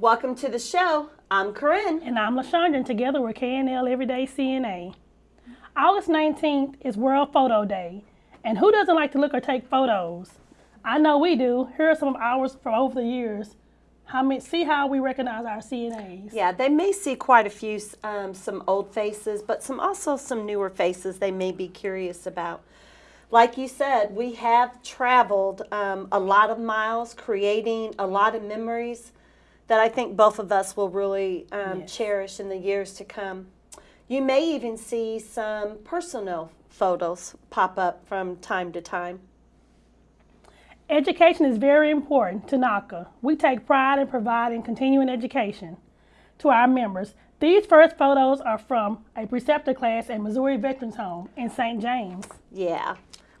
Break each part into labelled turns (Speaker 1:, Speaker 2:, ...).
Speaker 1: Welcome to the show. I'm Corinne.
Speaker 2: And I'm LaShondra, and together we're KNL Everyday CNA. August 19th is World Photo Day. And who doesn't like to look or take photos? I know we do. Here are some of ours from over the years. How many, see how we recognize our CNAs.
Speaker 1: Yeah, they may see quite a few, um, some old faces, but some also some newer faces they may be curious about. Like you said, we have traveled um, a lot of miles, creating a lot of memories that I think both of us will really um, yes. cherish in the years to come. You may even see some personal photos pop up from time to time.
Speaker 2: Education is very important to NACA. We take pride in providing continuing education to our members. These first photos are from a preceptor class at Missouri Veterans Home in St. James.
Speaker 1: Yeah.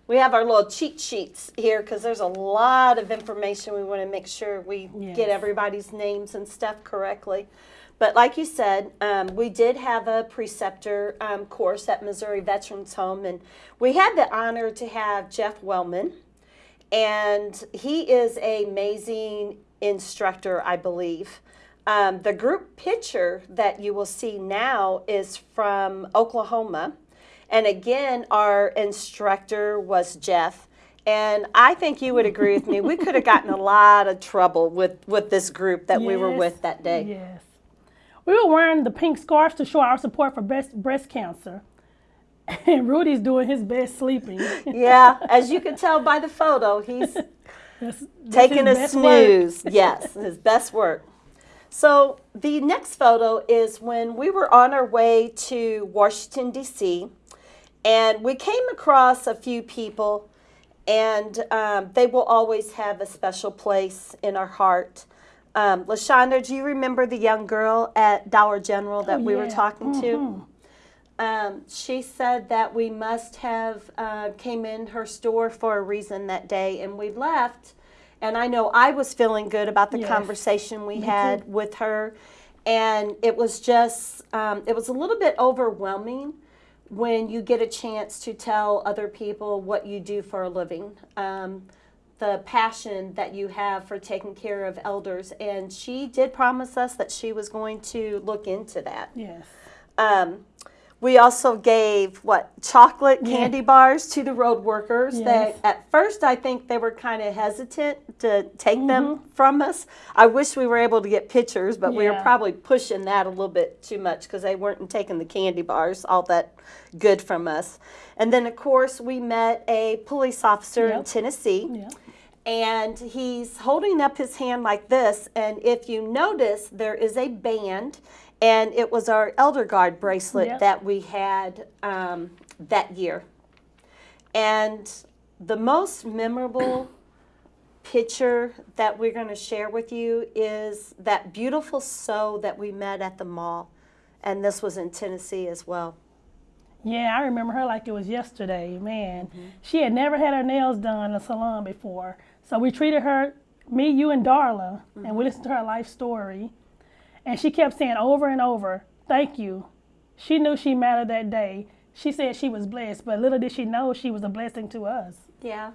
Speaker 1: We have our little cheat sheets here because there's a lot of information we want to make sure we yes. get everybody's names and stuff correctly. But like you said, um, we did have a preceptor um, course at Missouri Veterans Home, and we had the honor to have Jeff Wellman, and he is an amazing instructor, I believe. Um, the group picture that you will see now is from Oklahoma. And again, our instructor was Jeff. And I think you would agree with me. We could have gotten a lot of trouble with, with this group that yes, we were with that day.
Speaker 2: Yes. We were wearing the pink scarves to show our support for breast, breast cancer. And Rudy's doing his best sleeping.
Speaker 1: yeah, as you can tell by the photo, he's that's, that's taking a snooze. yes, his best work. So the next photo is when we were on our way to Washington, D.C., and we came across a few people, and um, they will always have a special place in our heart. Um, LaShondra, do you remember the young girl at Dollar General that oh, we were talking mm -hmm. to? Mm-hmm. Um, she said that we must have uh, came in her store for a reason that day, and we left. And I know I was feeling good about the yes. conversation we had with her, and it was just um, it was a little bit overwhelming when you get a chance to tell other people what you do for a living. Um, the passion that you have for taking care of elders. And she did promise us that she was going to look into that.
Speaker 2: Yes.
Speaker 1: Um, we also gave what chocolate candy bars to the road workers yes. that at first I think they were kind of hesitant to take mm -hmm. them mm-hmm. from us. I wish we were able to get pictures, but yeah. we were probably pushing that a little bit too much because they weren't taking the candy bars all that good from us. And then of course we met a police officer yep. in Tennessee. Yep and he's holding up his hand like this and if you notice there is a band and it was our Elder Guard bracelet yep. that we had um, that year and the most memorable picture that we're going to share with you is that beautiful sew that we met at the mall and this was in Tennessee as well.
Speaker 2: Yeah, I remember her like it was yesterday. Man, mm -hmm. she had never had her nails done in a salon before. So we treated her, me, you, and Darla, mm -hmm. and we mm-hmm. listened to her life story. And she kept saying over and over, thank you. She knew she mattered that day. She said she was blessed, but little did she know she was a blessing to us.
Speaker 1: Yeah.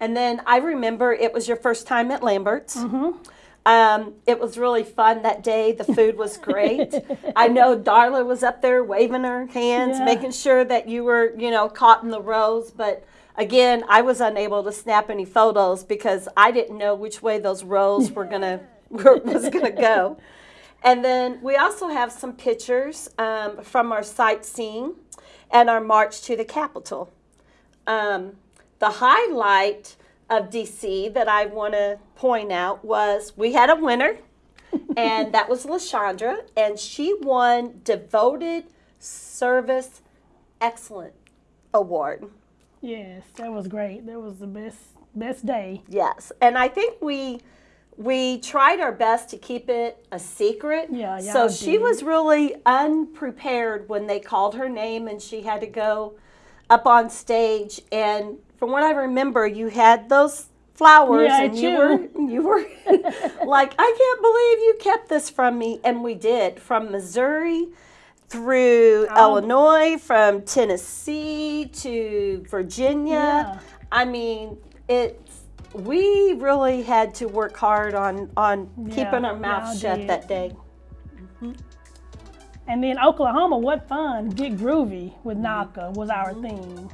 Speaker 1: And then I remember it was your first time at Lambert's.
Speaker 2: Mm -hmm.
Speaker 1: Um, it was really fun that day. The food was great. I know Darla was up there waving her hands, yeah. making sure that you were, you know, caught in the rows. But Again, I was unable to snap any photos because I didn't know which way those rows were gonna was gonna go. And then we also have some pictures um, from our sightseeing and our march to the Capitol. Um, the highlight of DC that I want to point out was we had a winner, and that was LaShondra, and she won Devoted Service Excellent Award.
Speaker 2: Yes, that was great. That was the best best day.
Speaker 1: Yes, and I think we we tried our best to keep it a secret.
Speaker 2: Yeah, yeah.
Speaker 1: So she was really unprepared when they called her name and she had to go up on stage. And from what I remember, you had those flowers
Speaker 2: yeah,
Speaker 1: and you were you were like, I can't believe you kept this from me. And we did from Missouri through oh. Illinois, from Tennessee to Virginia.
Speaker 2: Yeah.
Speaker 1: I mean, it's we really had to work hard on on keeping our mouths shut
Speaker 2: did.
Speaker 1: that day. Mm-hmm.
Speaker 2: And then Oklahoma, what fun! Get groovy with mm-hmm. NACA was our mm-hmm. theme.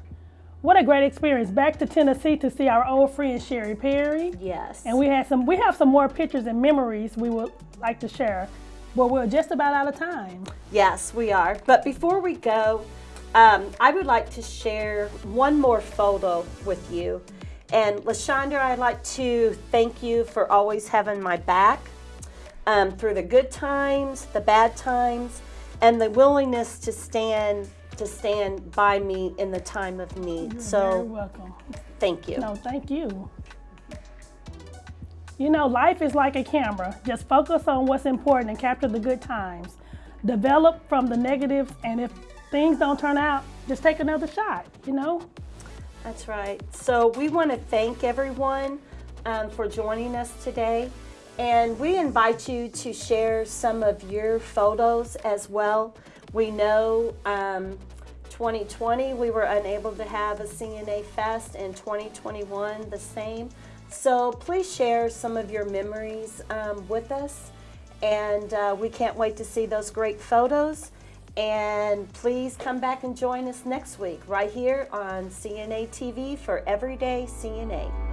Speaker 2: What a great experience! Back to Tennessee to see our old friend Sherry Perry.
Speaker 1: Yes.
Speaker 2: And we had some. We have some more pictures and memories we would like to share, but we're just about out of time.
Speaker 1: Yes, we are. But before we go, um, I would like to share one more photo with you. And LaShondra, I'd like to thank you for always having my back um, through the good times, the bad times, and the willingness to stand to stand by me in the time of need.
Speaker 2: Very
Speaker 1: so
Speaker 2: welcome.
Speaker 1: thank you.
Speaker 2: No, thank you. You know, life is like a camera. Just focus on what's important and capture the good times. Develop from the negatives, and if things don't turn out, just take another shot, you know?
Speaker 1: That's right. So we want to thank everyone um, for joining us today. And we invite you to share some of your photos as well. We know um, 2020 we were unable to have a CNA Fest, and 2021 the same. So please share some of your memories um, with us. And uh, we can't wait to see those great photos. And please come back and join us next week right here on CNA TV for Everyday CNA.